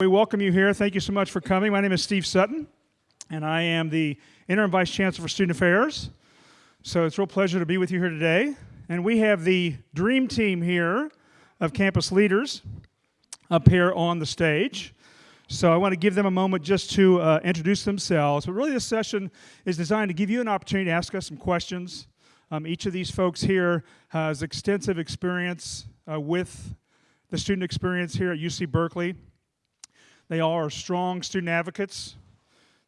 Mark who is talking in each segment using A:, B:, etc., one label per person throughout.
A: We welcome you here. Thank you so much for coming. My name is Steve Sutton, and I am the Interim Vice Chancellor for Student Affairs. So it's a real pleasure to be with you here today. And we have the dream team here of campus leaders up here on the stage. So I want to give them a moment just to uh, introduce themselves. But really, this session is designed to give you an opportunity to ask us some questions. Um, each of these folks here has extensive experience uh, with the student experience here at UC Berkeley. They all are strong student advocates.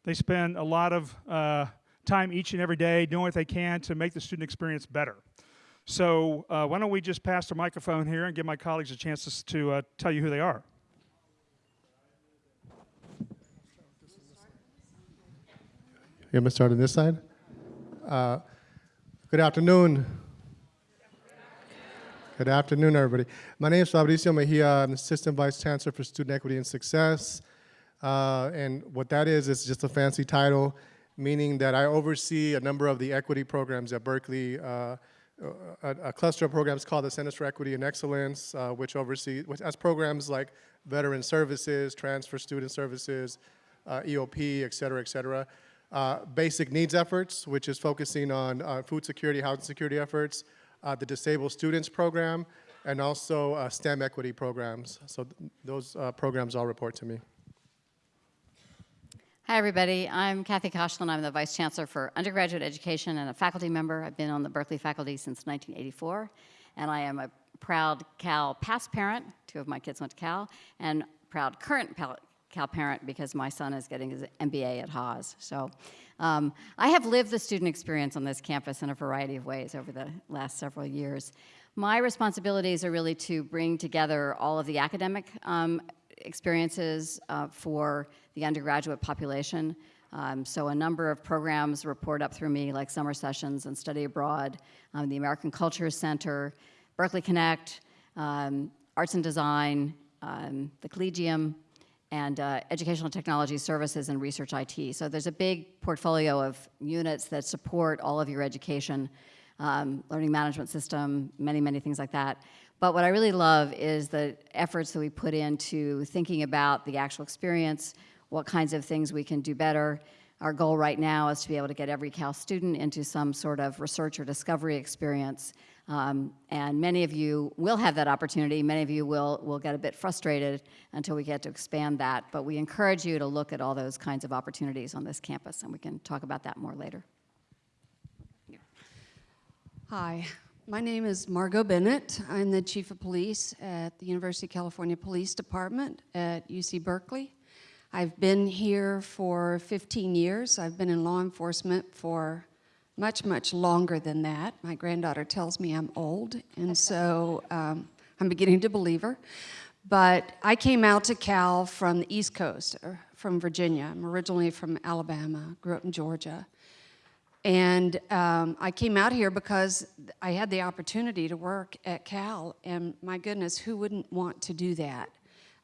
A: They spend a lot of uh, time each and every day doing what they can to make the student experience better. So uh, why don't we just pass the microphone here and give my colleagues a chance to, to uh, tell you who they are.
B: You want me to start on this side? Uh, good afternoon. Good afternoon, everybody. My name is Fabrizio Mejia. I'm Assistant Vice Chancellor for Student Equity and Success. Uh, and what that is, is just a fancy title, meaning that I oversee a number of the equity programs at Berkeley. Uh, a, a, cluster of programs called the Centers for Equity and Excellence, uh, which oversee, which has programs like veteran services, transfer student services, uh, EOP, et cetera, et cetera. Uh, basic needs efforts, which is focusing on uh, food security, housing security efforts, uh, the Disabled Students Program, and also uh, STEM equity programs. So th those uh, programs all report to me.
C: Hi, everybody. I'm Kathy Koshland. I'm the Vice Chancellor for Undergraduate Education and a faculty member. I've been on the Berkeley faculty since 1984, and I am a proud Cal past parent. Two of my kids went to Cal, and proud current Cal parent because my son is getting his MBA at Haas. So um, I have lived the student experience on this campus in a variety of ways over the last several years. My responsibilities are really to bring together all of the academic um, experiences uh, for the undergraduate population. Um, so a number of programs report up through me, like summer sessions and study abroad, um, the American Culture Center, Berkeley Connect, um, Arts and Design, um, the Collegium, and uh, educational technology services and research IT. So there's a big portfolio of units that support all of your education, um, learning management system, many, many things like that. But what I really love is the efforts that we put into thinking about the actual experience, what kinds of things we can do better. Our goal right now is to be able to get every Cal student into some sort of research or discovery experience um, and many of you will have that opportunity. Many of you will, will get a bit frustrated until we get to expand that. But we encourage you to look at all those kinds of opportunities on this campus, and we can talk about that more later.
D: Hi, my name is Margo Bennett. I'm the Chief of Police at the University of California Police Department at UC Berkeley. I've been here for 15 years. I've been in law enforcement for much, much longer than that. My granddaughter tells me I'm old, and so um, I'm beginning to believe her. But I came out to Cal from the East Coast, from Virginia. I'm originally from Alabama, grew up in Georgia. And um, I came out here because I had the opportunity to work at Cal, and my goodness, who wouldn't want to do that?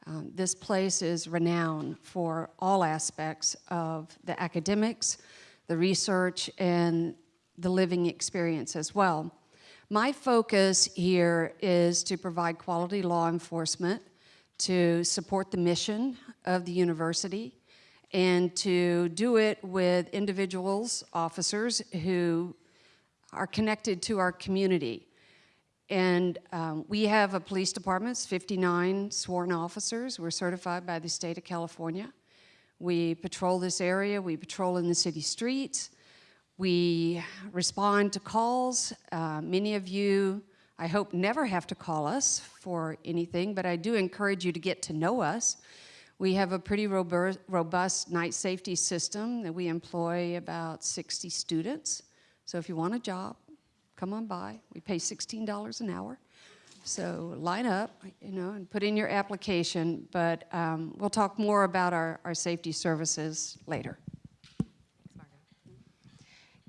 D: Um, this place is renowned for all aspects of the academics, the research, and the living experience as well. My focus here is to provide quality law enforcement, to support the mission of the university, and to do it with individuals, officers, who are connected to our community. And um, we have a police department, 59 sworn officers. We're certified by the state of California. We patrol this area, we patrol in the city streets, we respond to calls. Uh, many of you, I hope, never have to call us for anything, but I do encourage you to get to know us. We have a pretty robust night safety system that we employ about 60 students. So if you want a job, come on by. We pay $16 an hour. So line up, you know, and put in your application, but um, we'll talk more about our, our safety services later.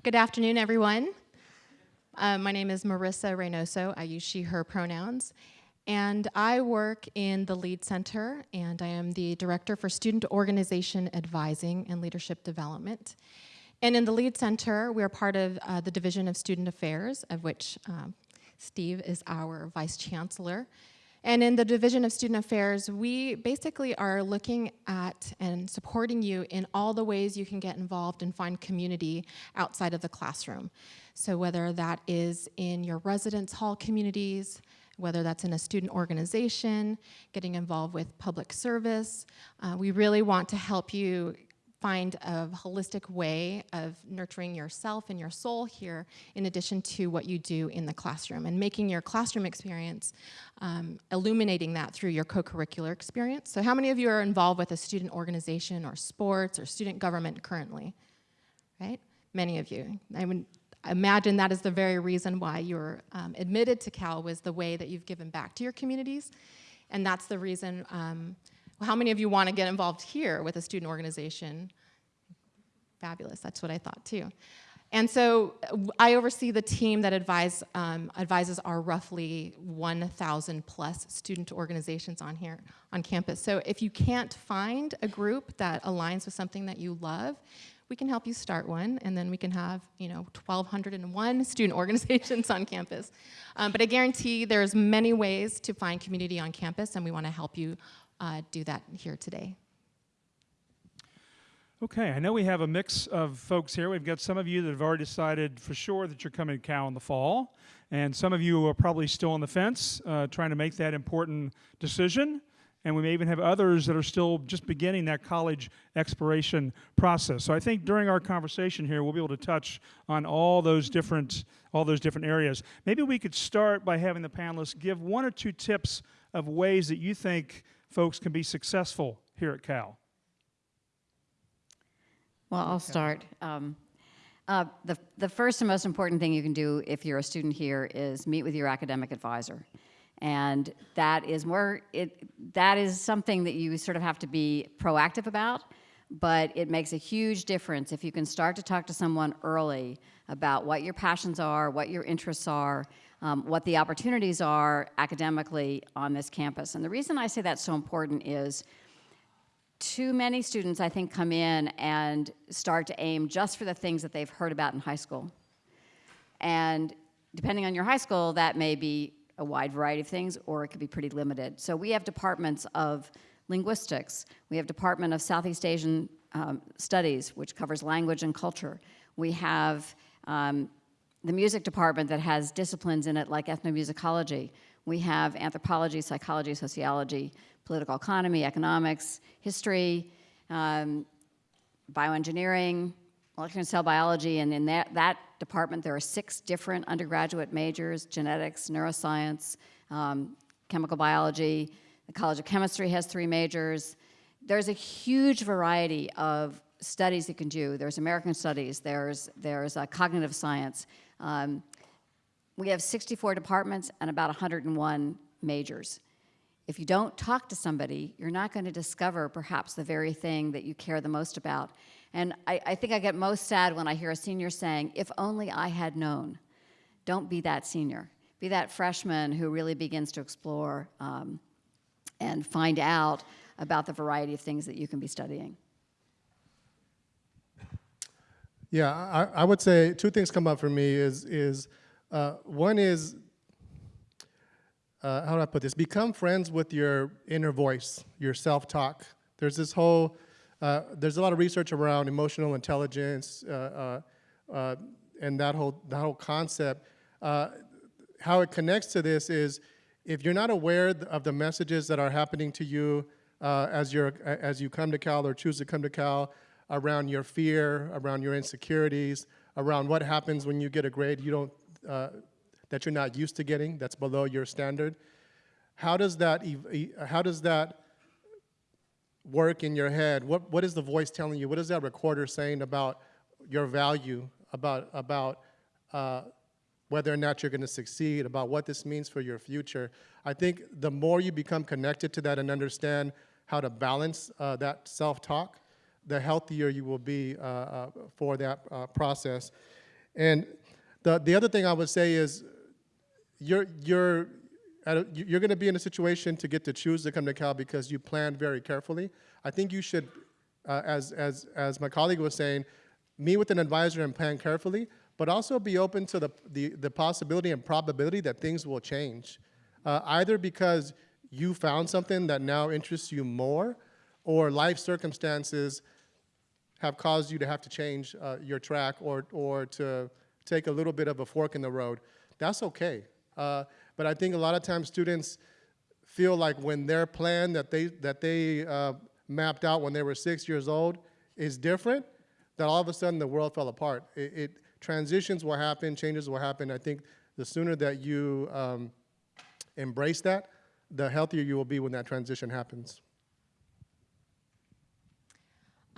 E: Good afternoon, everyone. Uh, my name is Marissa Reynoso. I use she, her pronouns. And I work in the LEAD Center, and I am the Director for Student Organization Advising and Leadership Development. And in the LEAD Center, we are part of uh, the Division of Student Affairs, of which um, Steve is our Vice Chancellor. And in the Division of Student Affairs, we basically are looking at and supporting you in all the ways you can get involved and find community outside of the classroom. So whether that is in your residence hall communities, whether that's in a student organization, getting involved with public service, uh, we really want to help you find a holistic way of nurturing yourself and your soul here in addition to what you do in the classroom and making your classroom experience um, illuminating that through your co-curricular experience. So how many of you are involved with a student organization or sports or student government currently? Right? Many of you. I would imagine that is the very reason why you're um, admitted to cal was the way that you've given back to your communities. And that's the reason um, how many of you want to get involved here with a student organization? Fabulous, that's what I thought too. And so uh, I oversee the team that advise, um, advises our roughly 1,000 plus student organizations on here on campus. So if you can't find a group that aligns with something that you love, we can help you start one, and then we can have you know 1,201 student organizations on campus. Um, but I guarantee there's many ways to find community on campus, and we want to help you uh, do that here today.
A: Okay, I know we have a mix of folks here. We've got some of you that have already decided for sure that you're coming to Cal in the fall, and some of you are probably still on the fence, uh, trying to make that important decision. And we may even have others that are still just beginning that college exploration process. So I think during our conversation here, we'll be able to touch on all those different all those different areas. Maybe we could start by having the panelists give one or two tips of ways that you think folks can be successful here at Cal.
C: Well, I'll start. Um, uh, the, the first and most important thing you can do if you're a student here is meet with your academic advisor. And that is more, it, that is something that you sort of have to be proactive about, but it makes a huge difference if you can start to talk to someone early about what your passions are, what your interests are, um, what the opportunities are academically on this campus. And the reason I say that's so important is too many students, I think, come in and start to aim just for the things that they've heard about in high school. And depending on your high school, that may be a wide variety of things, or it could be pretty limited. So we have departments of linguistics. We have Department of Southeast Asian um, Studies, which covers language and culture. We have um, the music department that has disciplines in it like ethnomusicology. We have anthropology, psychology, sociology, political economy, economics, history, um, bioengineering, molecular cell biology, and in that, that department there are six different undergraduate majors, genetics, neuroscience, um, chemical biology. The College of Chemistry has three majors. There's a huge variety of studies you can do. There's American studies, there's, there's uh, cognitive science. Um, we have 64 departments and about 101 majors. If you don't talk to somebody, you're not going to discover perhaps the very thing that you care the most about. And I, I, think I get most sad when I hear a senior saying, if only I had known. Don't be that senior. Be that freshman who really begins to explore um, and find out about the variety of things that you can be studying.
B: Yeah, I, I would say two things come up for me is, is uh, one is uh, how do I put this? Become friends with your inner voice, your self-talk. There's this whole, uh, there's a lot of research around emotional intelligence uh, uh, uh, and that whole, that whole concept. how it connects to this is if you're not aware of the messages that are happening to you as, you're, as you come to Cal or choose to come to Cal, around your fear, around your insecurities, around what happens when you get a grade you don't that you're not used to getting, that's below your standard. How does that, how does that work in your head? What, what is the voice telling you? What is that recorder saying about your value, about, about uh, whether or not you're going to succeed, about what this means for your future? I think the more you become connected to that and understand how to balance uh, that self-talk, the healthier you will be uh, uh for that uh, process. And the, the other thing I would say is you're, you're, a, you're going to be in a situation to get to choose to come to Cal because you planned very carefully. I think you should, uh, as, as, as my colleague was saying, meet with an advisor and plan carefully, but also be open to the, the, the possibility and probability that things will change. Uh, either because you found something that now interests you more, or life circumstances have caused you to have to change uh, your track or, or to take a little bit of a fork in the road, that's okay. Uh, but I think a lot of times students feel like when their plan that they, that they uh, mapped out when they were six years old is different, that all of a sudden the world fell apart. It, it transitions will happen, changes will happen. I think the sooner that you um, embrace that, the healthier you will be when that transition happens.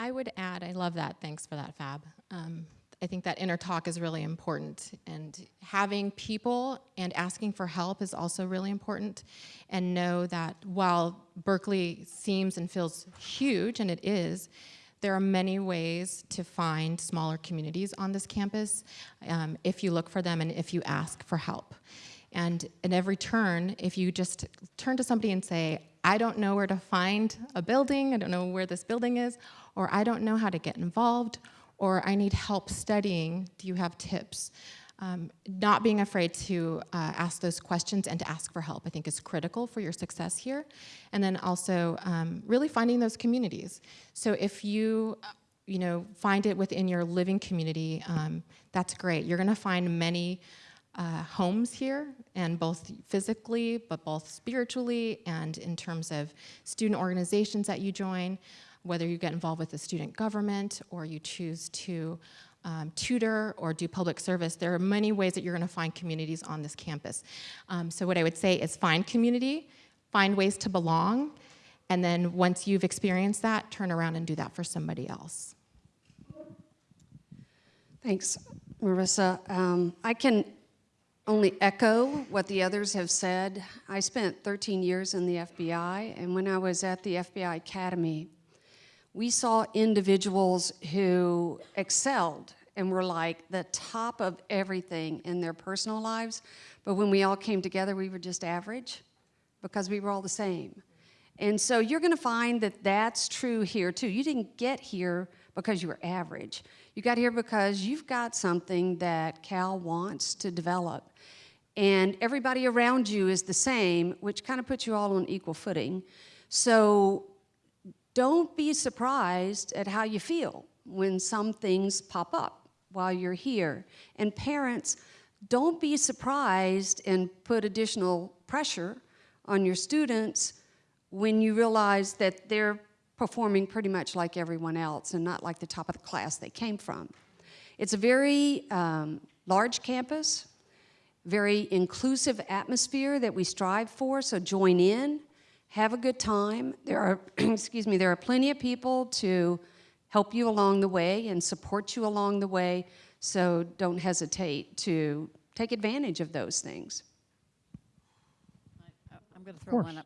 E: I would add, I love that. Thanks for that, Fab. Um, I think that inner talk is really important, and having people and asking for help is also really important. And know that while Berkeley seems and feels huge, and it is, there are many ways to find smaller communities on this campus um, if you look for them and if you ask for help. And at every turn, if you just turn to somebody and say, I don't know where to find a building, I don't know where this building is, or I don't know how to get involved, or I need help studying, do you have tips? Um, not being afraid to uh, ask those questions and to ask for help, I think, is critical for your success here. And then also um, really finding those communities. So if you, you know, find it within your living community, um, that's great. You're going to find many uh, homes here, and both physically, but both spiritually, and in terms of student organizations that you join, whether you get involved with the student government or you choose to um, tutor or do public service, there are many ways that you're going to find communities on this campus. Um, so what I would say is find community, find ways to belong, and then once you've experienced that, turn around and do that for somebody else.
D: Thanks, Marissa. Um, I can only echo what the others have said. I spent 13 years in the FBI, and when I was at the FBI Academy, we saw individuals who excelled and were like the top of everything in their personal lives, but when we all came together, we were just average because we were all the same. And so you're going to find that that's true here too. You didn't get here because you were average. You got here because you've got something that Cal wants to develop. And everybody around you is the same, which kind of puts you all on equal footing. So don't be surprised at how you feel when some things pop up while you're here. And parents, don't be surprised and put additional pressure on your students when you realize that they're performing pretty much like everyone else and not like the top of the class they came from. It's a very um, large campus, very inclusive atmosphere that we strive for, so join in, have a good time. There are, excuse me, there are plenty of people to help you along the way and support you along the way, so don't hesitate to take advantage of those things.
C: I'm going to throw one up.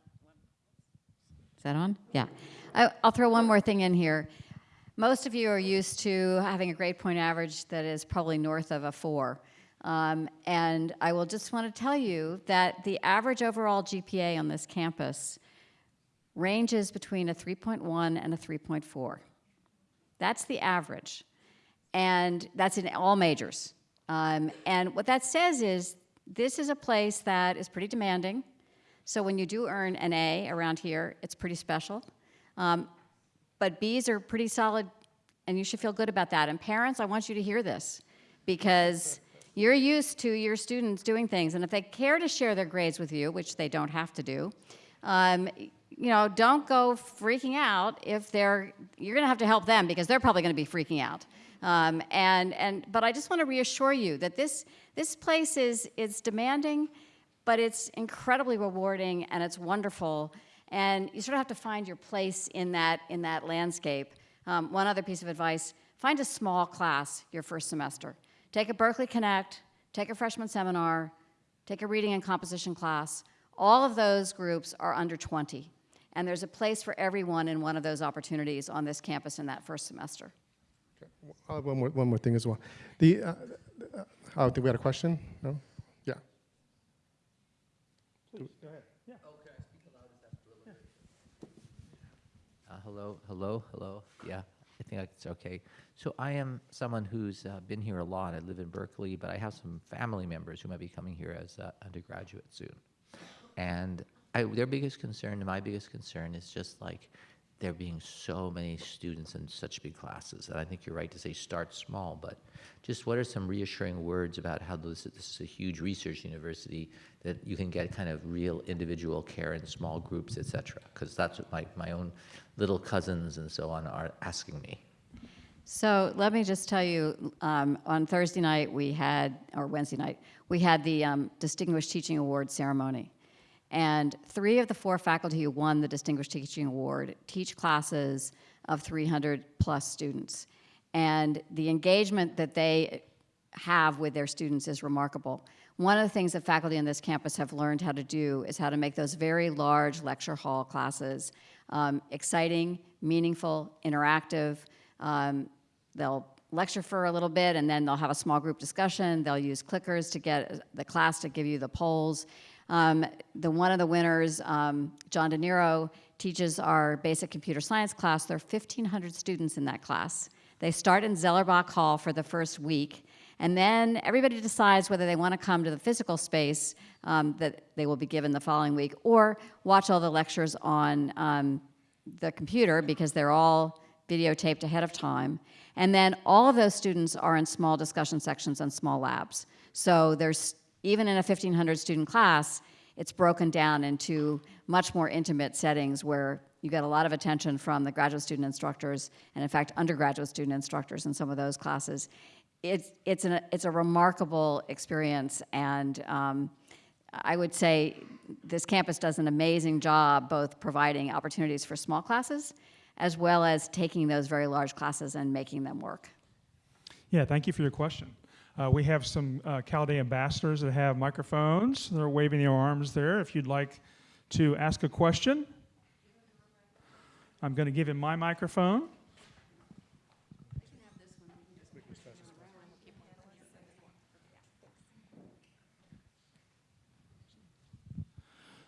C: Is that on? Yeah. I, I'll throw one more thing in here. Most of you are used to having a grade point average that is probably north of a four. Um, and I will just want to tell you that the average overall GPA on this campus ranges between a 3.1 and a 3.4. That's the average. And that's in all majors. Um, and what that says is this is a place that is pretty demanding. So when you do earn an A around here, it's pretty special. Um, but Bs are pretty solid, and you should feel good about that. And parents, I want you to hear this because you're used to your students doing things, and if they care to share their grades with you, which they don't have to do, um, you know, don't go freaking out if they're, you're gonna have to help them because they're probably gonna be freaking out. Um, and, and, but I just wanna reassure you that this, this place is, is demanding, but it's incredibly rewarding and it's wonderful. And you sort of have to find your place in that, in that landscape. Um, one other piece of advice, find a small class your first semester. Take a Berkeley Connect, take a freshman seminar, take a reading and composition class. All of those groups are under 20. And there's a place for everyone in one of those opportunities on this campus in that first semester.
B: Okay. one, more, one more thing as well. The, uh, uh, oh, think we had a question? No? Yeah.
F: Please, go Uh, hello, hello, hello. Yeah, I think it's okay. So I am someone who's uh, been here a lot. I live in Berkeley, but I have some family members who might be coming here as uh, undergraduate soon. And I, their biggest concern, and my biggest concern, is just like there being so many students in such big classes. And I think you're right to say start small, but just what are some reassuring words about how this, this is a huge research university that you can get kind of real individual care in small groups, et cetera? Because that's what my, my own little cousins and so on are asking me.
C: So let me just tell you, um, on Thursday night we had, or Wednesday night, we had the um, Distinguished Teaching Award ceremony. And three of the four faculty who won the Distinguished Teaching Award teach classes of 300 plus students. And the engagement that they have with their students is remarkable. One of the things that faculty on this campus have learned how to do is how to make those very large lecture hall classes um, exciting, meaningful, interactive. Um, they'll lecture for a little bit and then they'll have a small group discussion. They'll use clickers to get the class to give you the polls. Um, the one of the winners, um, John DeNero, teaches our basic computer science class. There are 1,500 students in that class. They start in Zellerbach Hall for the first week, and then everybody decides whether they want to come to the physical space um, that they will be given the following week, or watch all the lectures on um, the computer because they're all videotaped ahead of time. And then all of those students are in small discussion sections and small labs. So there's, even in a 1,500 student class, it's broken down into much more intimate settings where you get a lot of attention from the graduate student instructors and in fact undergraduate student instructors in some of those classes. It's, it's, an, it's a remarkable experience and um, I would say this campus does an amazing job both providing opportunities for small classes as well as taking those very large classes and making them work.
A: Yeah, thank you for your question. Uh, we have some uh, Cal Day ambassadors that have microphones. They're waving their arms there. If you'd like to ask a question, I'm going to give him my microphone.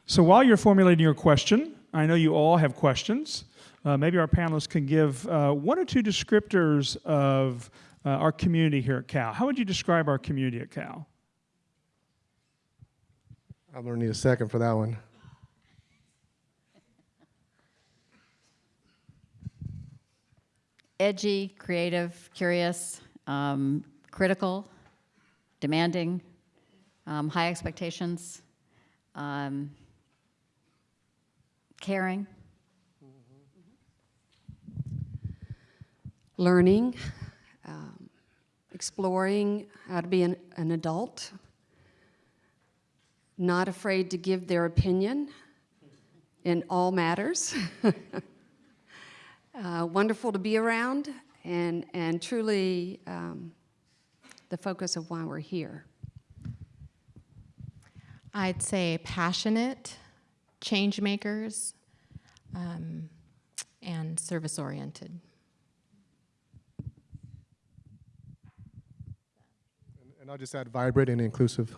A: So while you're formulating your question, I know you all have questions. Uh, maybe our panelists can give uh, one or two descriptors of uh, our community here at Cal. How would you describe our community at Cal?
B: I'm gonna need a second for that one.
C: Edgy, creative, curious, um, critical, demanding, um, high expectations, um, caring.
D: learning, um, exploring how to be an, an adult, not afraid to give their opinion in all matters. uh, wonderful to be around and, and truly um, the focus of why we're here.
E: I'd say passionate, change makers, um, and service oriented.
B: And I'll just add vibrant and inclusive.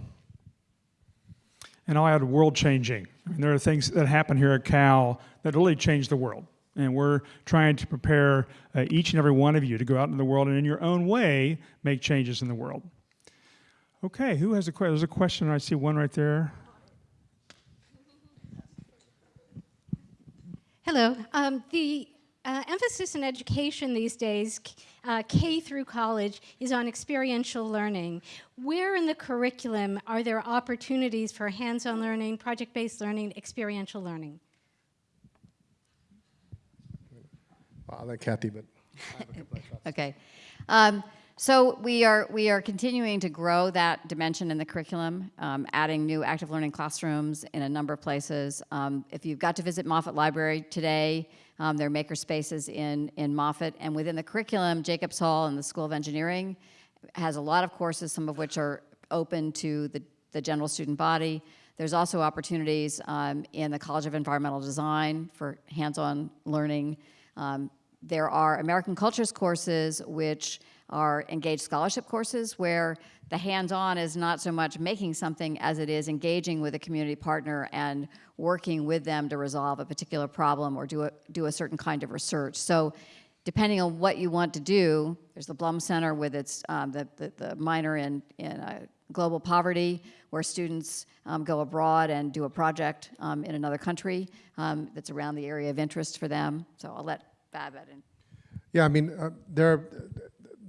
A: And I'll add world changing. I mean, there are things that happen here at Cal that really change the world. And we're trying to prepare uh, each and every one of you to go out into the world and in your own way make changes in the world. Okay, who has a question? There's a question. I see one right there.
G: Hello. Um, the uh, emphasis in education these days, uh, K through college, is on experiential learning. Where in the curriculum are there opportunities for hands-on learning, project-based learning, experiential learning?
B: I'll let Kathy, but I have a couple of.
C: Okay. Um, so we are, we are continuing to grow that dimension in the curriculum, um, adding new active learning classrooms in a number of places. Um, if you've got to visit Moffitt Library today, um, there are maker spaces in, in Moffitt. And within the curriculum, Jacobs Hall and the School of Engineering has a lot of courses, some of which are open to the, the general student body. There's also opportunities um, in the College of Environmental Design for hands-on learning. Um, there are American Cultures courses which are engaged scholarship courses where the hands-on is not so much making something as it is engaging with a community partner and working with them to resolve a particular problem or do a, do a certain kind of research. So depending on what you want to do, there's the Blum Center with its, um, the, the, the minor in, in uh, global poverty, where students um, go abroad and do a project um, in another country um, that's around the area of interest for them. So I'll let Fab add in.
B: Yeah, I mean, uh, there,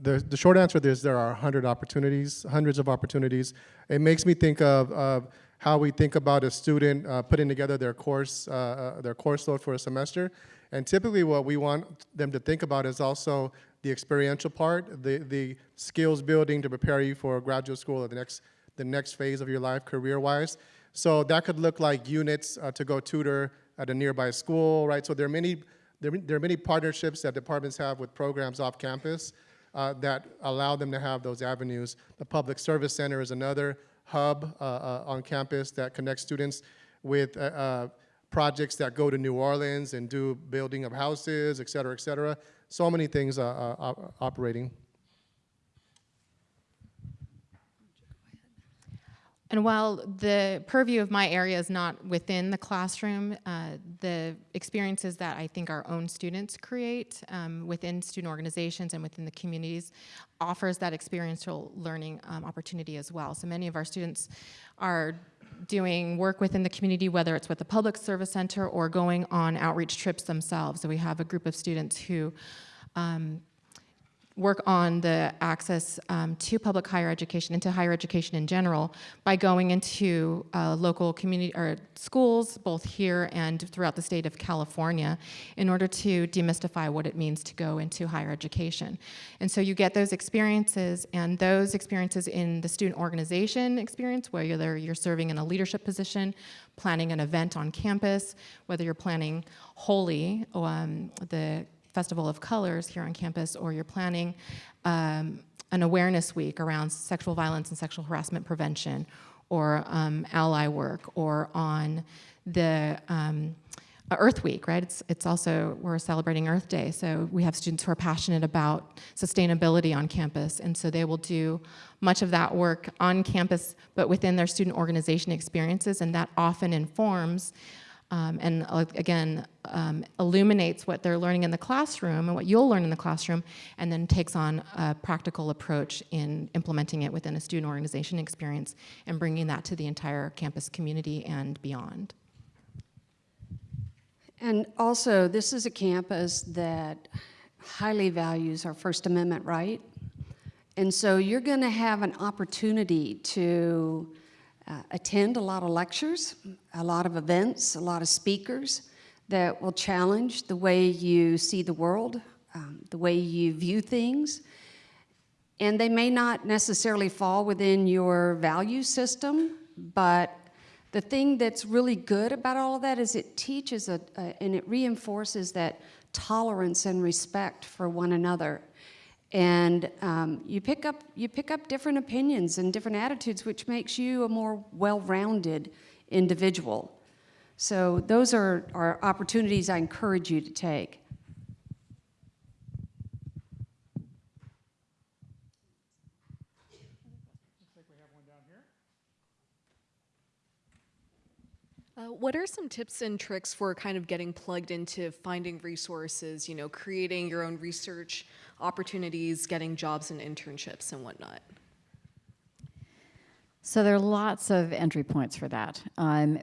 B: the, the short answer is there are 100 opportunities, hundreds of opportunities. It makes me think of, of how we think about a student uh, putting together their course, uh, uh, their course load for a semester. And typically what we want them to think about is also the experiential part, the, the skills building to prepare you for graduate school or the next, the next phase of your life career-wise. So that could look like units uh, to go tutor at a nearby school, right? So there are many there, there are many partnerships that departments have with programs off campus uh, that allow them to have those avenues. The Public Service Center is another hub uh, uh, on campus that connects students with uh, projects that go to New Orleans and do building of houses, et cetera, et cetera. So many things op- operating.
E: And while the purview of my area is not within the classroom, uh, the experiences that I think our own students create um, within student organizations and within the communities offers that experiential learning um, opportunity as well. So many of our students are doing work within the community, whether it's with the Public Service Center or going on outreach trips themselves. So we have a group of students who um, work on the access um, to public higher education and to higher education in general by going into uh, local community or schools both here and throughout the state of California in order to demystify what it means to go into higher education. And so you get those experiences and those experiences in the student organization experience whether you're serving in a leadership position, planning an event on campus, whether you're planning Holi, um, the Festival of Colors here on campus, or you're planning um, an awareness week around sexual violence and sexual harassment prevention, or um, ally work, or on the um, Earth Week, right? It's, it's also, we're celebrating Earth Day, so we have students who are passionate about sustainability on campus, and so they will do much of that work on campus, but within their student organization experiences, and that often informs um, and again, um, illuminates what they're learning in the classroom and what you'll learn in the classroom, and then takes on a practical approach in implementing it within a student organization experience and bringing that to the entire campus community and beyond.
D: And also, this is a campus that highly values our First Amendment right. And so you're going to have an opportunity to uh, attend a lot of lectures, a lot of events, a lot of speakers that will challenge the way you see the world, um, the way you view things. And they may not necessarily fall within your value system, but the thing that's really good about all of that is it teaches a, a, and it reinforces that tolerance and respect for one another. And um, you, pick up, you pick up different opinions and different attitudes, which makes you a more well-rounded individual. So those are, are opportunities I encourage you to take.
H: Uh, what are some tips and tricks for kind of getting plugged into finding resources, you know, creating your own research opportunities, getting jobs and internships and whatnot?
C: So there are lots of entry points for that. Um,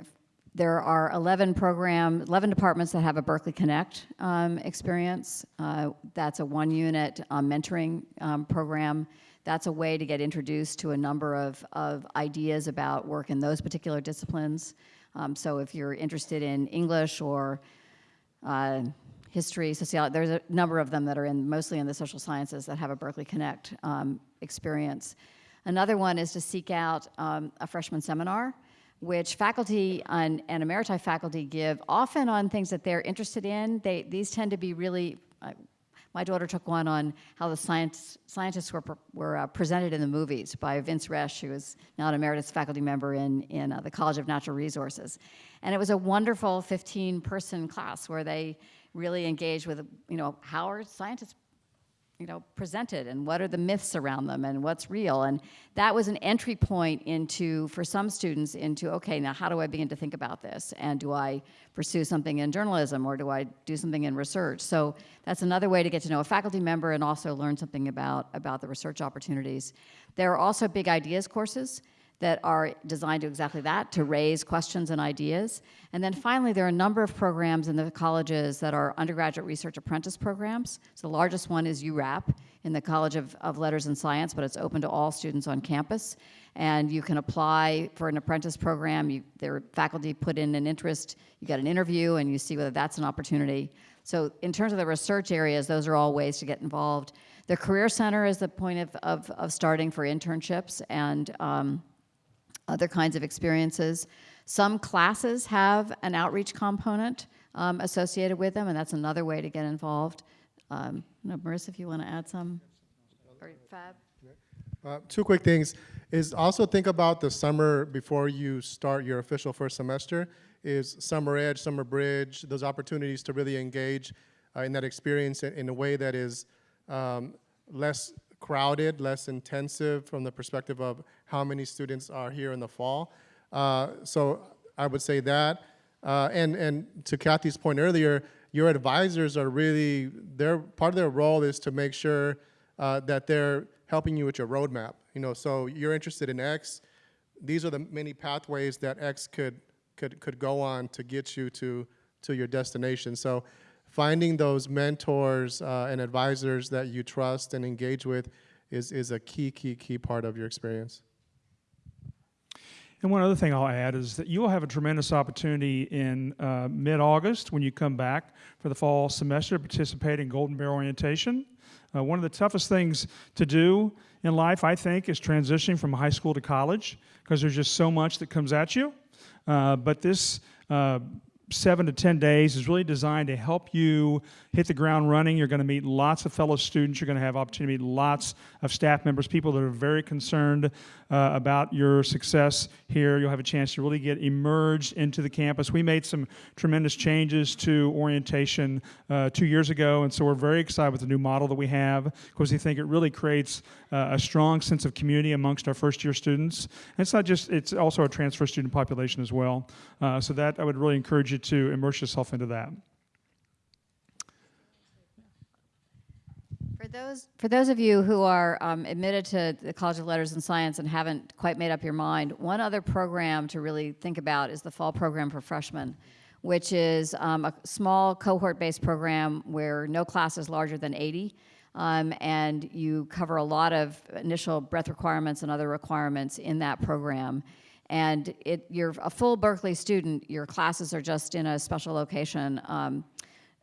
C: there are 11 program, 11 departments that have a Berkeley Connect um, experience. Uh, that's a one-unit um, mentoring um, program. That's a way to get introduced to a number of, of ideas about work in those particular disciplines. Um, so if you're interested in English or uh, history, sociology, there's a number of them that are in mostly in the social sciences that have a Berkeley Connect um, experience. Another one is to seek out um, a freshman seminar, which faculty and, emeriti faculty give often on things that they're interested in. They, these tend to be really, uh, my daughter took one on how the science, scientists were, were uh, presented in the movies by Vince Resh, who is now an emeritus faculty member in, in uh, the College of Natural Resources. And it was a wonderful 15-person class where they really engage with, you know, how are scientists you know, presented and what are the myths around them and what's real. And that was an entry point into, for some students, into, okay, now how do I begin to think about this? And do I pursue something in journalism or do I do something in research? So that's another way to get to know a faculty member and also learn something about, about the research opportunities. There are also big ideas courses that are designed to exactly that, to raise questions and ideas. And then finally, there are a number of programs in the colleges that are undergraduate research apprentice programs. So the largest one is URAP in the College of, of Letters and Science, but it's open to all students on campus. And you can apply for an apprentice program. You, their faculty put in an interest, you get an interview, and you see whether that's an opportunity. So in terms of the research areas, those are all ways to get involved. The Career Center is the point of, of, of starting for internships and um, other kinds of experiences. Some classes have an outreach component um, associated with them, and that's another way to get involved. Um, no, Marissa, if you want to add some, or Fab.
B: Uh, two quick things is also think about the summer before you start your official first semester is summer edge summer bridge those opportunities to really engage uh, in that experience in, in a way that is um, less crowded less intensive from the perspective of how many students are here in the fall uh, so i would say that uh, and and to kathy's point earlier your advisors are really their part of their role is to make sure uh, that they're helping you with your roadmap. You know, so you're interested in X. These are the many pathways that X could could could go on to get you to to your destination. So finding those mentors uh, and advisors that you trust and engage with is is a key key key part of your experience.
A: And one other thing I'll add is that you will have a tremendous opportunity in uh, mid-August when you come back for the fall semester to participate in Golden Bear Orientation. Uh, one of the toughest things to do in life, I think, is transitioning from high school to college because there's just so much that comes at you. Uh, but this uh, seven to 10 days is really designed to help you hit the ground running. You're going to meet lots of fellow students. You're going to have opportunity to meet lots of staff members, people that are very concerned uh, about your success here. You'll have a chance to really get immersed into the campus. We made some tremendous changes to orientation uh, two years ago, and so we're very excited with the new model that we have because we think it really creates uh, a strong sense of community amongst our first year students. And it's not just, it's also a transfer student population as well. Uh, so that I would really encourage you to immerse yourself into that.
C: For those, for those of you who are um, admitted to the College of Letters and Science and haven't quite made up your mind, one other program to really think about is the fall program for freshmen, which is um, a small cohort-based program where no class is larger than 80, um, and you cover a lot of initial breadth requirements and other requirements in that program. And it, you're a full Berkeley student, your classes are just in a special location um,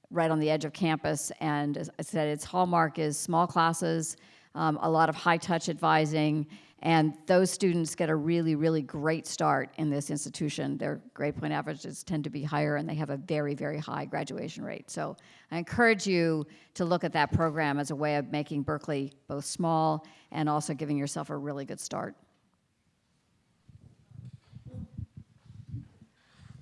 C: right on the edge of campus. And as I said, its hallmark is small classes, um, a lot of high-touch advising, and those students get a really, really great start in this institution. Their grade point averages tend to be higher, and they have a very, very high graduation rate. So I encourage you to look at that program as a way of making Berkeley both small and also giving yourself a really good start.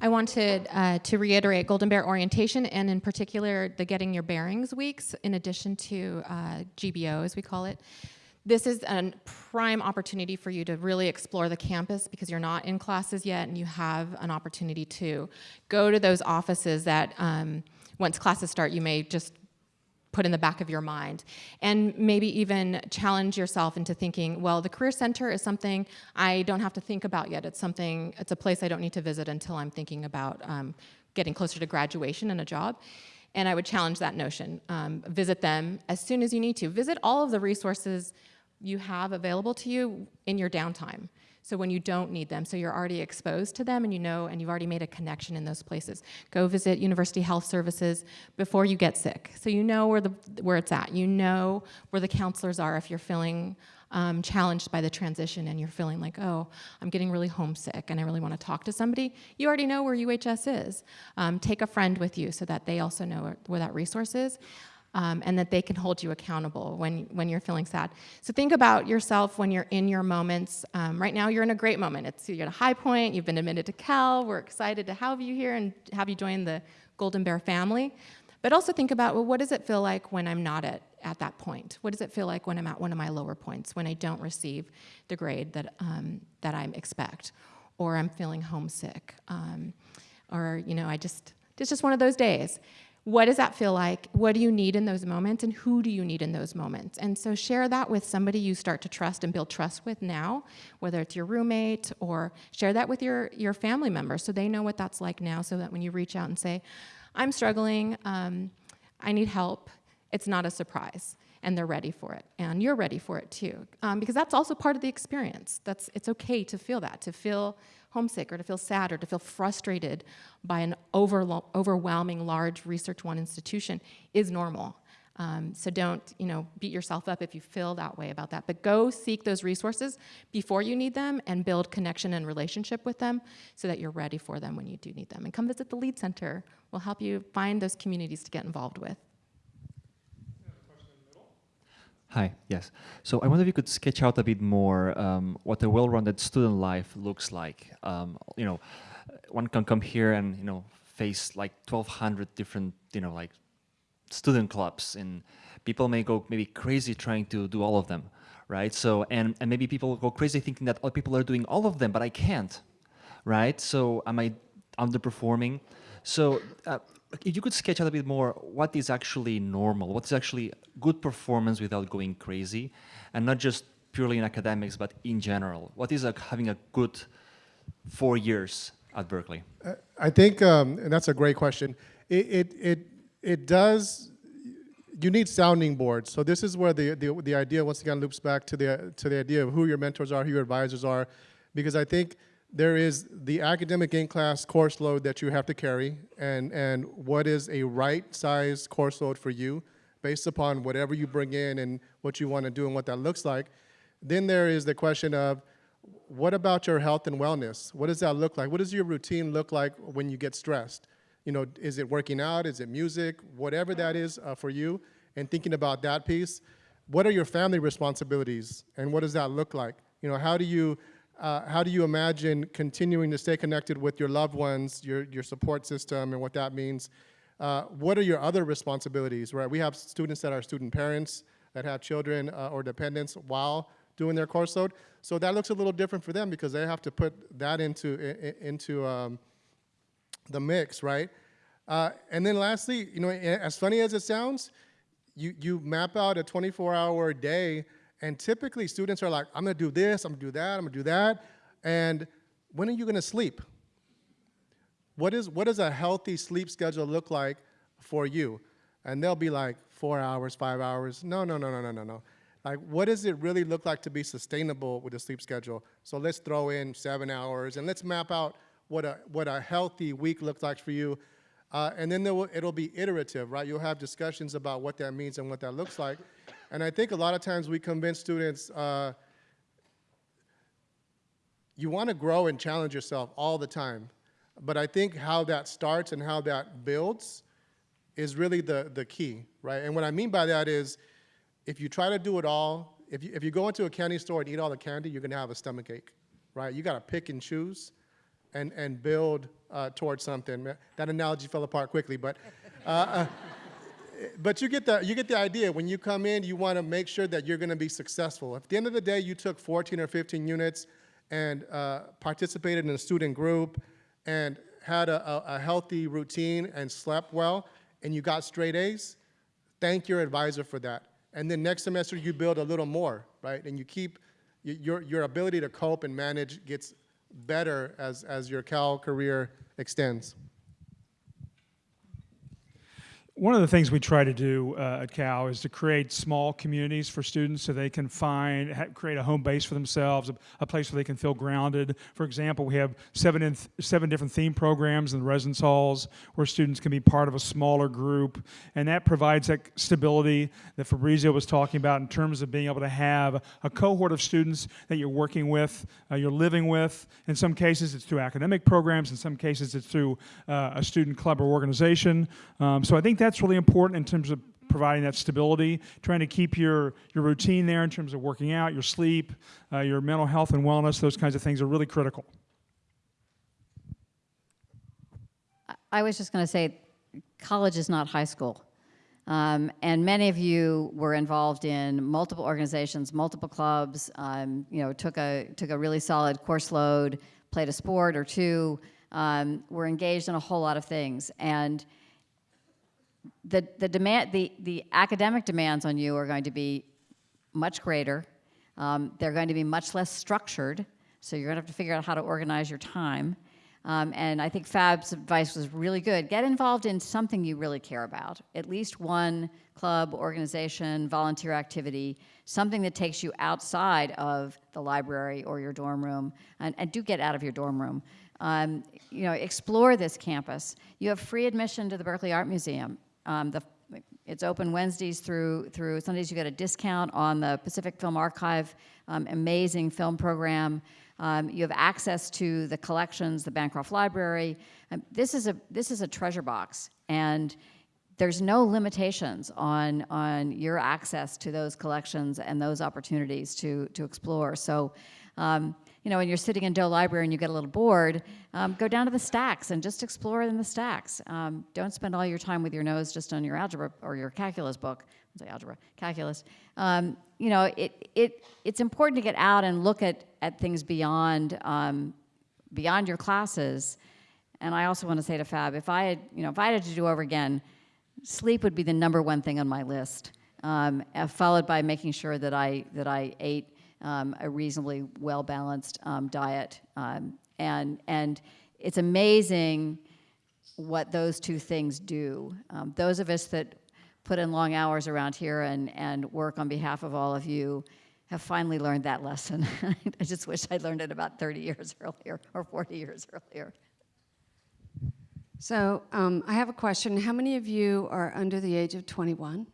E: I wanted uh, to reiterate Golden Bear orientation and in particular the Getting Your Bearings weeks in addition to uh, GBO as we call it. This is a prime opportunity for you to really explore the campus because you're not in classes yet and you have an opportunity to go to those offices that um, once classes start you may just put in the back of your mind. And maybe even challenge yourself into thinking well the career center is something i don't have to think about yet. It's something it's a place i don't need to visit until i'm thinking about um, getting closer to graduation and a job. And i would challenge that notion. Um, visit them as soon as you need to. Visit all of the resources you have available to you in your downtime so when you don't need them, so you're already exposed to them and you know, and you've already made a connection in those places. Go visit University Health Services before you get sick. So you know where, the, where it's at. You know where the counselors are if you're feeling um, challenged by the transition and you're feeling like, oh, I'm getting really homesick and I really want to talk to somebody, you already know where UHS is. Um, take a friend with you so that they also know where, where that resource is um, and that they can hold you accountable when, when you're feeling sad. So think about yourself when you're in your moments. Um, right now, you're in a great moment. It's, you're at a high point, you've been admitted to Cal, we're excited to have you here and have you join the Golden Bear family. But also think about, well, what does it feel like when I'm not at, at that point? What does it feel like when I'm at one of my lower points, when I don't receive the grade that, um, that I expect, or I'm feeling homesick, um, or, you know, I just, it's just one of those days. What does that feel like? What do you need in those moments, and who do you need in those moments? And so share that with somebody you start to trust and build trust with now, whether it's your roommate or share that with your, your family members so they know what that's like now, so that when you reach out and say, I'm struggling, um, I need help, it's not a surprise and they're ready for it and you're ready for it too um, because that's also part of the experience that's it's okay to feel that to feel homesick or to feel sad or to feel frustrated by an overwhelming large research one institution is normal. Um, so don't you know beat yourself up if you feel that way about that. But go seek those resources before you need them and build connection and relationship with them so that you're ready for them when you do need them. And come visit the lead center. We'll help you find those communities to get involved with
I: Hi, yes. So I wonder if you could sketch out a bit more um, what a well-rounded student life looks like. Um, you know, one can come here and you know face like 1,200 different you know like student clubs, and people may go maybe crazy trying to do all of them, right? So and and maybe people go crazy thinking that other people are doing all of them, but I can't, right? So am I underperforming? So uh, if you could sketch out a bit more what is actually normal, what's actually good performance without going crazy, and not just purely in academics, but in general. What is like having a good four years at Berkeley?
B: I think, um, and that's a great question. It, it, it, it does, you need sounding boards. So this is where the, the, the idea, once again, loops back to the, to the idea of who your mentors are, who your advisors are, because I think there is the academic in-class course load that you have to carry, and, and what is a right-sized course load for you, based upon whatever you bring in and what you want to do and what that looks like. Then there is the question of, what about your health and wellness? What does that look like? What does your routine look like when you get stressed? You know, is it working out? Is it music? Whatever that is uh, for you, and thinking about that piece. What are your family responsibilities, and what does that look like? You know, how do you uh, how do you imagine continuing to stay connected with your loved ones, your, your support system, and what that means? Uh, what are your other responsibilities, right? We have students that are student parents that have children uh, or dependents while doing their course load. So that looks a little different for them because they have to put that into, into um, the mix, right? Uh, and then lastly, you know, as funny as it sounds, you, you map out a 24-hour day, and typically students are like, I'm gonna do this, I'm gonna do that, I'm gonna do that, and when are you gonna sleep? What, is, what does a healthy sleep schedule look like for you? And they'll be like, four hours, five hours. No, no, no, no, no, no, no. Like, what does it really look like to be sustainable with a sleep schedule? So let's throw in seven hours, and let's map out what a, what a healthy week looks like for you. Uh, and then will, it'll be iterative, right? You'll have discussions about what that means and what that looks like. And I think a lot of times we convince students, uh, you want to grow and challenge yourself all the time. But I think how that starts and how that builds is really the, the key, right? And what I mean by that is if you try to do it all, if you, if you go into a candy store and eat all the candy, you're going to have a stomach ache, right? You got to pick and choose and, and build uh, towards something. That analogy fell apart quickly, but, uh, uh, but you, get the, you get the idea. When you come in, you want to make sure that you're going to be successful. At the end of the day you took 14 or 15 units and uh, participated in a student group and had a, a, a healthy routine and slept well, and you got straight A's, thank your advisor for that. And then next semester you build a little more, right? And you keep, your, your ability to cope and manage gets better as, as your Cal career extends.
A: One of the things we try to do uh, at Cal is to create small communities for students so they can find, create a home base for themselves, a, a place where they can feel grounded. For example, we have seven, in seven different theme programs in the residence halls where students can be part of a smaller group, and that provides that stability that Fabrizio was talking about in terms of being able to have a cohort of students that you're working with, uh, you're living with. In some cases, it's through academic programs. In some cases, it's through uh, a student club or organization. Um, so I think that's really important in terms of providing that stability, trying to keep your, your routine there in terms of working out, your sleep, uh, your mental health and wellness, those kinds of things are really critical.
C: I- was just going to say, college is not high school. Um, and many of you were involved in multiple organizations, multiple clubs, um, you know, took a, took a really solid course load, played a sport or two, um, were engaged in a whole lot of things. And the, the, demand, the, the academic demands on you are going to be much greater. Um, they're going to be much less structured, so you're going to have to figure out how to organize your time. Um, and I think Fab's advice was really good. Get involved in something you really care about, at least one club, organization, volunteer activity, something that takes you outside of the library or your dorm room, and, and do get out of your dorm room. Um, you know, explore this campus. You have free admission to the Berkeley Art Museum. Um, the, it's open Wednesdays through, through Sundays. You get a discount on the Pacific Film Archive, um, amazing film program. Um, you have access to the collections, the Bancroft Library. Um, this, is a, this is a treasure box, and there's no limitations on, on your access to those collections and those opportunities to, to explore. So, um, you know, when you're sitting in Doe Library and you get a little bored, um, go down to the stacks and just explore in the stacks. Um, don't spend all your time with your nose just on your algebra or your calculus book. I say algebra, calculus. Um, you know, it, it, it's important to get out and look at, at things beyond, um, beyond your classes. And I also want to say to Fab, if I had, you know, if I had to do over again, sleep would be the number one thing on my list, um, uh, followed by making sure that I, that I ate um, a reasonably well-balanced um, diet. Um, and, and it's amazing what those two things do. Um, those of us that put in long hours around here and, and work on behalf of all of you have finally learned that lesson. I just wish I'd learned it about 30 years earlier or 40 years earlier.
D: So um, I have a question. How many of you are under the age of 21?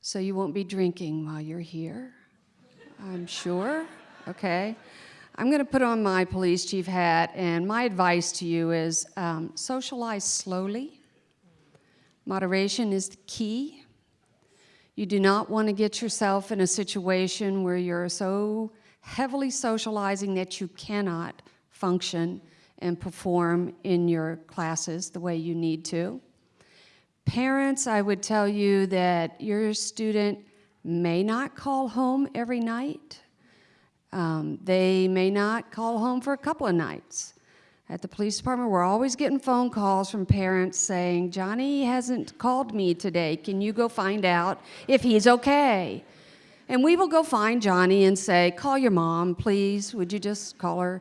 D: So you won't be drinking while you're here? I'm sure. Okay. I'm going to put on my police chief hat, and my advice to you is um, socialize slowly. Moderation is the key. You do not want to get yourself in a situation where you're so heavily socializing that you cannot function and perform in your classes the way you need to. Parents, I would tell you that your student may not call home every night. Um, they may not call home for a couple of nights. At the police department, we're always getting phone calls from parents saying, Johnny hasn't called me today. Can you go find out if he's okay? And we will go find Johnny and say, call your mom, please. Would you just call her?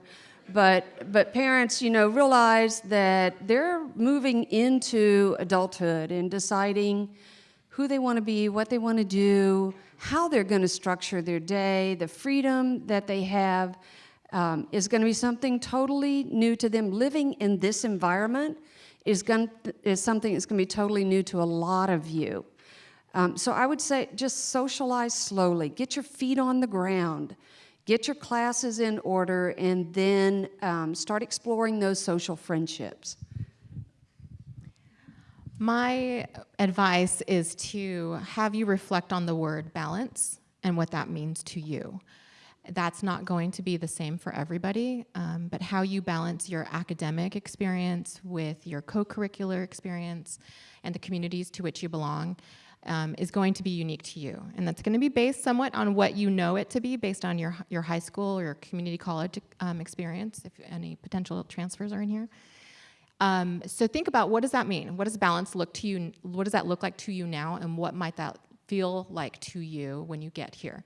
D: But, but parents, you know, realize that they're moving into adulthood and deciding who they want to be, what they want to do, how they're going to structure their day, the freedom that they have um, is going to be something totally new to them. Living in this environment is, going, is something that's going to be totally new to a lot of you. Um, so I would say just socialize slowly. Get your feet on the ground. Get your classes in order and then um, start exploring those social friendships.
E: My advice is to have you reflect on the word balance and what that means to you. That's not going to be the same for everybody, um, but how you balance your academic experience with your co-curricular experience and the communities to which you belong um, is going to be unique to you. And that's going to be based somewhat on what you know it to be based on your, your high school or your community college um, experience, if any potential transfers are in here. Um, so think about what does that mean? What does balance look to you? What does that look like to you now? And what might that feel like to you when you get here?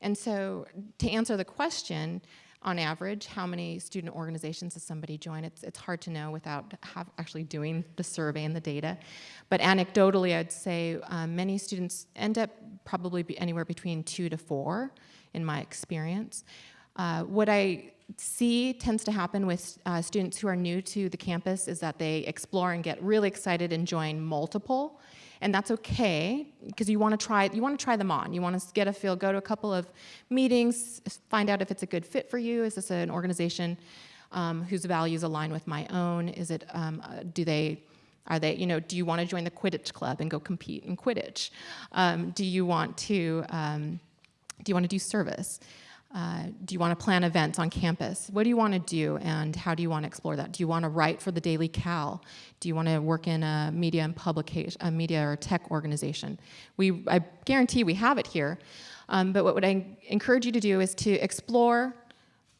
E: And so to answer the question, on average, how many student organizations does somebody join? It's, it's hard to know without have actually doing the survey and the data. But anecdotally, I'd say um, many students end up probably be anywhere between two to four in my experience. Uh, what I see tends to happen with uh, students who are new to the campus is that they explore and get really excited and join multiple. And that's okay, because you want to try you want to try them on. You want to get a feel, go to a couple of meetings, find out if it's a good fit for you. Is this an organization um, whose values align with my own? Is it, um, uh, do they, are they, you know, do you want to join the Quidditch club and go compete in Quidditch? Um, do you want to, um, do you want to do service? Uh, do you want to plan events on campus? What do you want to do and how do you want to explore that? Do you want to write for the Daily Cal? Do you want to work in a media and publication, a media or tech organization? We, I guarantee we have it here. Um, but what would I encourage you to do is to explore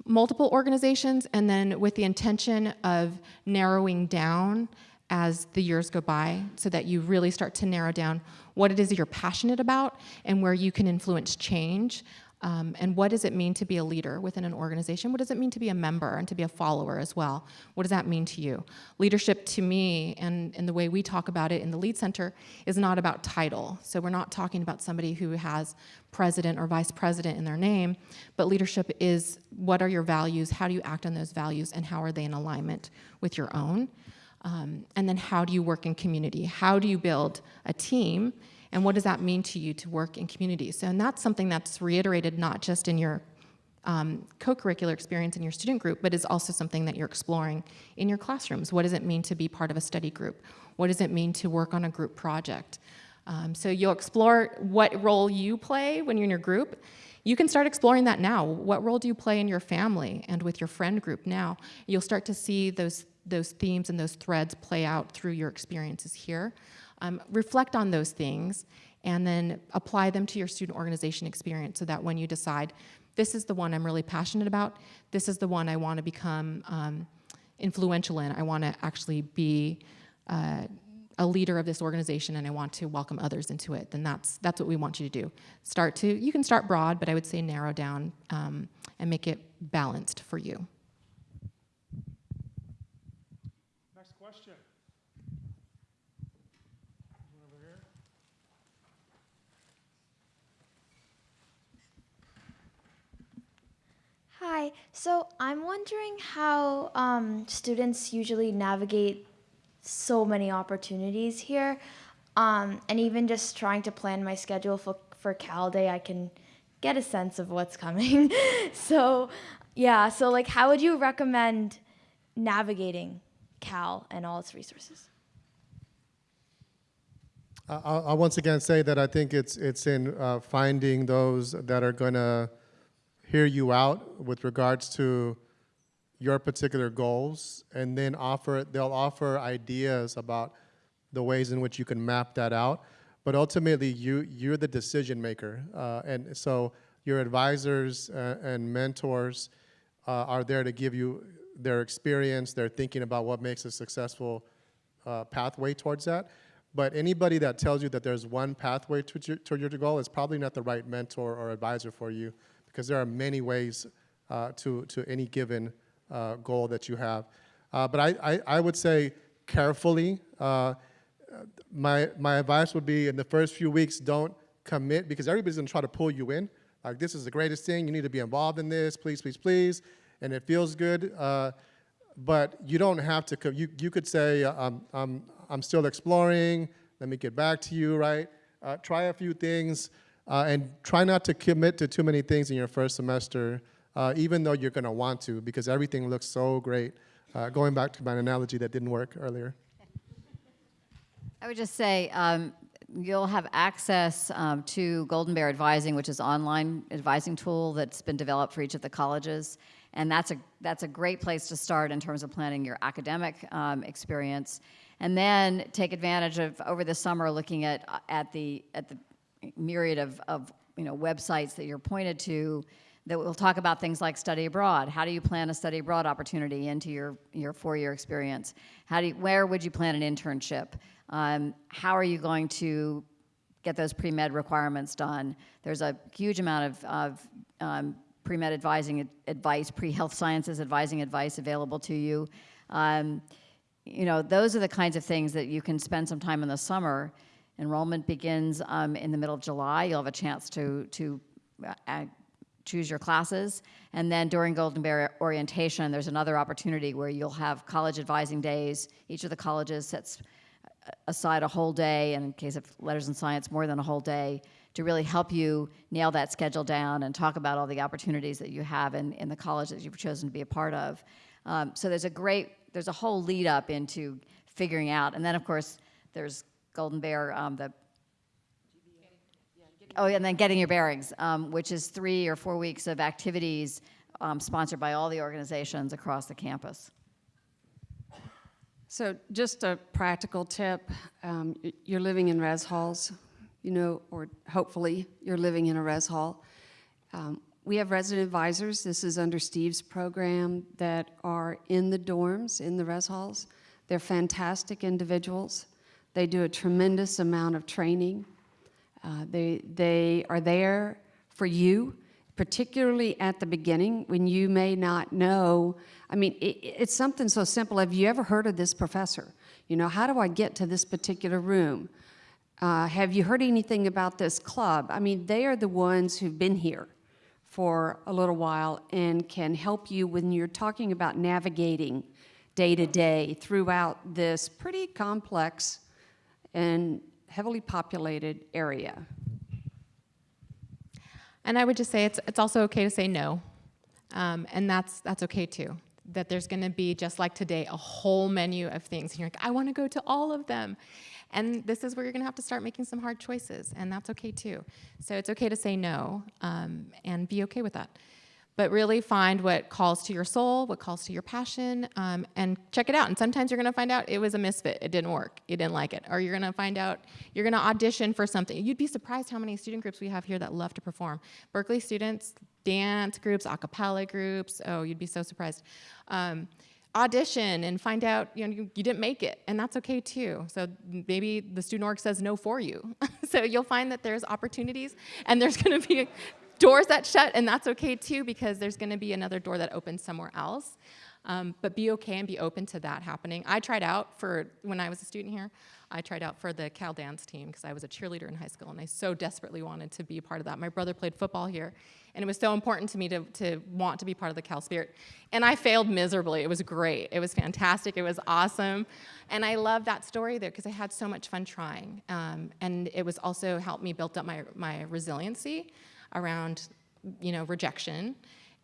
E: multiple organizations and then with the intention of narrowing down as the years go by so that you really start to narrow down what it is that you're passionate about and where you can influence change um, and what does it mean to be a leader within an organization? What does it mean to be a member and to be a follower as well? What does that mean to you? Leadership to me, and, and the way we talk about it in the Lead Center, is not about title. So we're not talking about somebody who has president or vice president in their name, but leadership is what are your values, how do you act on those values, and how are they in alignment with your own? Um, and then how do you work in community? How do you build a team? And what does that mean to you to work in community? So, and that's something that's reiterated not just in your um, co-curricular experience in your student group, but is also something that you're exploring in your classrooms. What does it mean to be part of a study group? What does it mean to work on a group project? Um, so you'll explore what role you play when you're in your group. You can start exploring that now. What role do you play in your family and with your friend group now? You'll start to see those, those themes and those threads play out through your experiences here. Um, reflect on those things and then apply them to your student organization experience so that when you decide, this is the one I'm really passionate about, this is the one I want to become um, influential in, I want to actually be uh, a leader of this organization and I want to welcome others into it, then that's, that's what we want you to do. Start to, you can start broad, but I would say narrow down um, and make it balanced for you.
A: Next question. One over here.
J: Hi. So I'm wondering how um, students usually navigate so many opportunities here, um, and even just trying to plan my schedule for for Cal Day, I can get a sense of what's coming. so, yeah. So like, how would you recommend navigating Cal and all its resources?
B: I'll, I'll once again say that I think it's, it's in uh, finding those that are going to hear you out with regards to your particular goals, and then offer, they'll offer ideas about the ways in which you can map that out. But ultimately, you, you're the decision maker. Uh, and so your advisors uh, and mentors uh, are there to give you their experience, their thinking about what makes a successful uh, pathway towards that. But anybody that tells you that there's one pathway to, to your goal is probably not the right mentor or advisor for you because there are many ways uh, to, to any given uh, goal that you have. Uh, but I, I, I would say carefully, uh, my, my advice would be in the first few weeks, don't commit because everybody's gonna try to pull you in. Like, this is the greatest thing, you need to be involved in this, please, please, please. And it feels good. Uh, but you don't have to, you, you could say, uh, I'm, I'm, I'm still exploring, let me get back to you, right? Try a few things uh, and try not to commit to too many things in your first semester, uh, even though you're gonna want to because everything looks so great. Uh, going back to my analogy that didn't work earlier.
C: I would just say um, you'll have access um, to Golden Bear Advising, which is online advising tool that's been developed for each of the colleges, and that's a that's a great place to start in terms of planning your academic um, experience, and then take advantage of over the summer looking at at the at the myriad of, of you know websites that you're pointed to that will talk about things like study abroad. How do you plan a study abroad opportunity into your, your four-year experience? How do you, where would you plan an internship? Um, how are you going to get those pre-med requirements done? There's a huge amount of, of um, pre-med advising ad- advice, pre-health sciences advising advice available to you. Um, you know, those are the kinds of things that you can spend some time in the summer. Enrollment begins um, in the middle of July. You'll have a chance to, to uh, choose your classes. And then during Golden Bear orientation, there's another opportunity where you'll have college advising days. Each of the colleges sets aside a whole day, and in case of letters and science, more than a whole day, to really help you nail that schedule down and talk about all the opportunities that you have in, in the college that you've chosen to be a part of. Um, so there's a great, there's a whole lead up into figuring out. And then, of course, there's Golden Bear, um, the Oh, and then Getting Your Bearings, um, which is three or four weeks of activities um, sponsored by all the organizations across the campus.
D: So just a practical tip, um, you're living in res halls, you know, or hopefully you're living in a res hall. Um, We have resident advisors, this is under Steve's program, that are in the dorms, in the res halls. They're fantastic individuals. They do a tremendous amount of training. Uh, They, they are there for you, particularly at the beginning when you may not know. I mean, it, it's something so simple. Have you ever heard of this professor? You know, how do I get to this particular room? Uh, have you heard anything about this club? I mean, they are the ones who've been here for a little while and can help you when you're talking about navigating day to day throughout this pretty complex and heavily populated area.
E: And I would just say it's, it's also okay to say no. Um, and that's, that's okay too. That there's going to be, just like today, a whole menu of things. And you're like, I want to go to all of them. And this is where you're going to have to start making some hard choices. And that's okay too. So it's okay to say no um, and be okay with that. But really find what calls to your soul, what calls to your passion, um, and check it out. And sometimes you're going to find out it was a misfit. It didn't work. You didn't like it. Or you're going to find out you're going to audition for something. You'd be surprised how many student groups we have here that love to perform. Berkeley students, dance groups, a cappella groups. Oh, you'd be so surprised. Um, audition and find out you know you, you didn't make it and that's okay too so maybe the student org says no for you so you'll find that there's opportunities and there's going to be doors that shut and that's okay too because there's going to be another door that opens somewhere else. Um, but be okay and be open to that happening. I tried out for when i was a student here i tried out for the cal dance team because i was a cheerleader in high school and i so desperately wanted to be part of that. My brother played football here and it was so important to me to, to want to be part of the cal spirit. And i failed miserably. It was great. It was fantastic. It was awesome. And i love that story there because i had so much fun trying. Um, and it was also helped me build up my, my resiliency around you know rejection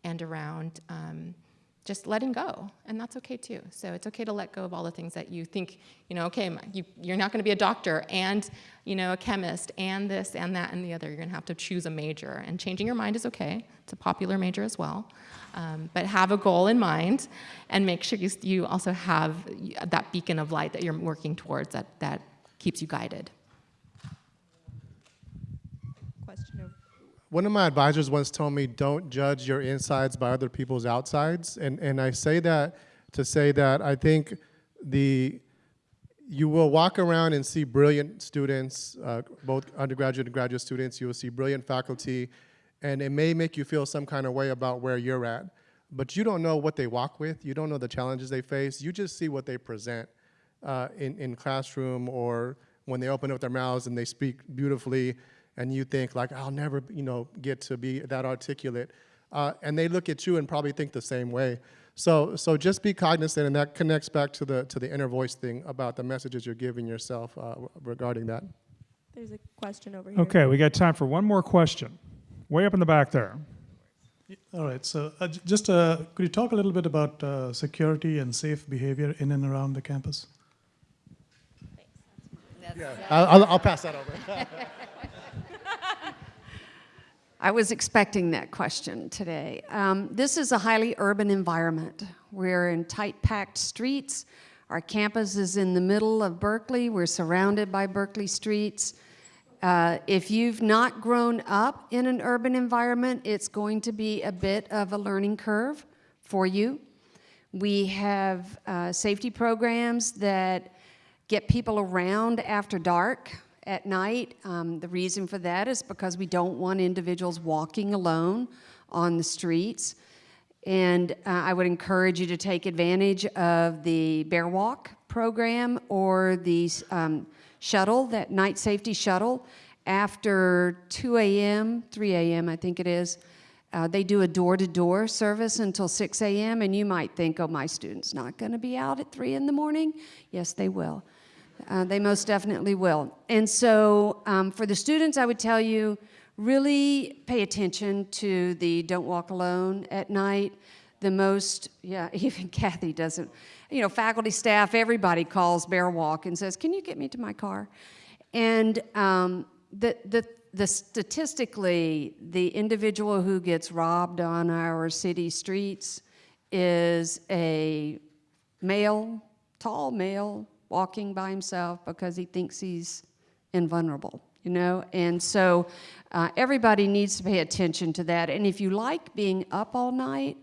E: and around um, just letting go. And that's okay too. So it's okay to let go of all the things that you think you know okay you, you're not going to be a doctor and you know a chemist and this and that and the other. You're to have to choose a major. And changing your mind is okay. It's a popular major as well. Um, but have a goal in mind and make sure you, you also have that beacon of light that you're working towards that, that keeps you guided
K: Question over.
B: One of my advisors once told me, don't judge your insides by other people's outsides. And, and I say that to say that I think the, you will walk around and see brilliant students, uh, both undergraduate and graduate students. You will see brilliant faculty, and it may make you feel some kind of way about where you're at. But you don't know what they walk with. You don't know the challenges they face. You just see what they present uh, in, in classroom or when they open up their mouths and they speak beautifully and you think like, I'll never, you know, get to be that articulate. Uh, and they look at you and probably think the same way. So, so just be cognizant, and that connects back to the to the inner voice thing about the messages you're giving yourself uh, regarding that.
K: There's a question over here.
A: Okay, we got time for one more question. Way up in the back there.
L: All right. So, uh, just uh, could you talk a little bit about uh, security and safe behavior in and around the campus?
B: I'll, I'll, I'll pass that over.
D: I was expecting that question today. Um, this is a highly urban environment. We're in tight packed streets. Our campus is in the middle of Berkeley. We're surrounded by Berkeley streets. Uh, if you've not grown up in an urban environment, it's going to be a bit of a learning curve for you. We have uh, safety programs that get people around after dark at night. Um, the reason for that is because we don't want individuals walking alone on the streets. And uh, I would encourage you to take advantage of the Bear Walk program or the um, shuttle, that night safety shuttle. After 2 a.m., 3 a.m., I think it is, uh, they do a door-to-door service until 6 a.m. And you might think, oh, my student's not going to be out at 3 in the morning. Yes, they will. Uh, they most definitely will. And so um, for the students, I would tell you, really pay attention to the don't walk alone at night. The most, yeah, even Kathy doesn't, you know, faculty, staff, everybody calls Bear Walk and says, can you get me to my car? And um, the, the the statistically, the individual who gets robbed on our city streets is a male, tall male, walking by himself because he thinks he's invulnerable, you know? And so uh, everybody needs to pay attention to that. And if you like being up all night,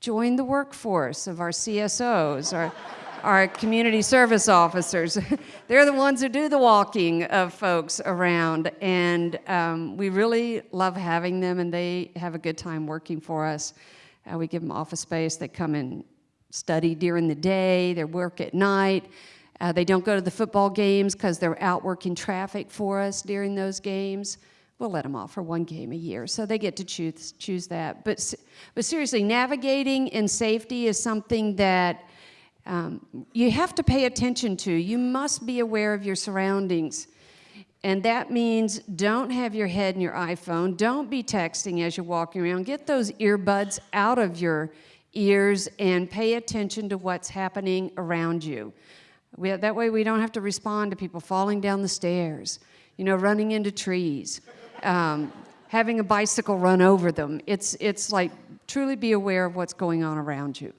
D: join the workforce of our CSOs, our, our community service officers. They're the ones who do the walking of folks around. And um, we really love having them, and they have a good time working for us. Uh, we give them office space. They come and study during the day, they work at night. Uh, they don't go to the football games because they're out working traffic for us during those games. We'll let them off for one game a year, so they get to choose choose that. But but seriously, navigating in safety is something that um, you have to pay attention to. You must be aware of your surroundings. And that means don't have your head in your iPhone. Don't be texting as you're walking around. Get those earbuds out of your ears and pay attention to what's happening around you. We, that way, we don't have to respond to people falling down the stairs, you know, running into trees, um, having a bicycle run over them. It's, it's like truly be aware of what's going on around you.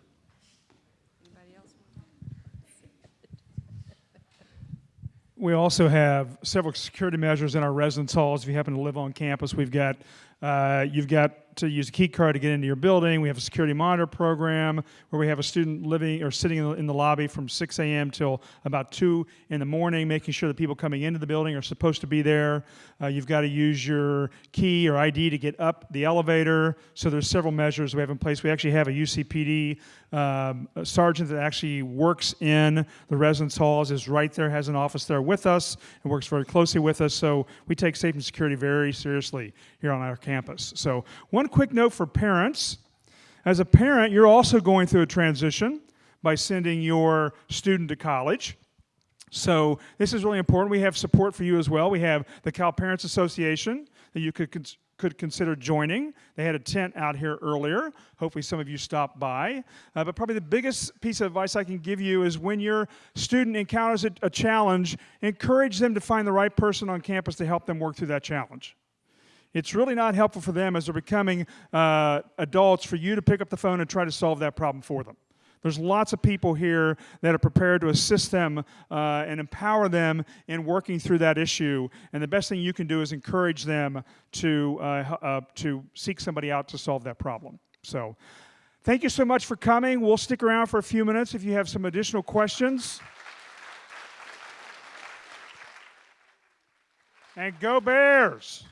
A: We also have several security measures in our residence halls. If you happen to live on campus, we've got uh, you've got to use a key card to get into your building. We have a security monitor program where we have a student living or sitting in the, in the lobby from 6 a.m. till about 2 in the morning, making sure the people coming into the building are supposed to be there. Uh, you've got to use your key or ID to get up the elevator. So there's several measures we have in place. We actually have a UCPD um, a sergeant that actually works in the residence halls, is right there, has an office there with us, and works very closely with us. So we take safety and security very seriously here on our campus. So one quick note for parents. As a parent, you're also going through a transition by sending your student to college. So this is really important. We have support for you as well. We have the Cal Parents Association that you could cons- could consider joining. They had a tent out here earlier. Hopefully, some of you stopped by. Uh, but probably the biggest piece of advice I can give you is when your student encounters a, a challenge, encourage them to find the right person on campus to help them work through that challenge. It's really not helpful for them as they're becoming uh, adults for you to pick up the phone and try to solve that problem for them. There's lots of people here that are prepared to assist them uh, and empower them in working through that issue. And the best thing you can do is encourage them to, uh, uh, to seek somebody out to solve that problem. So, thank you so much for coming. We'll stick around for a few minutes if you have some additional questions. And go Bears!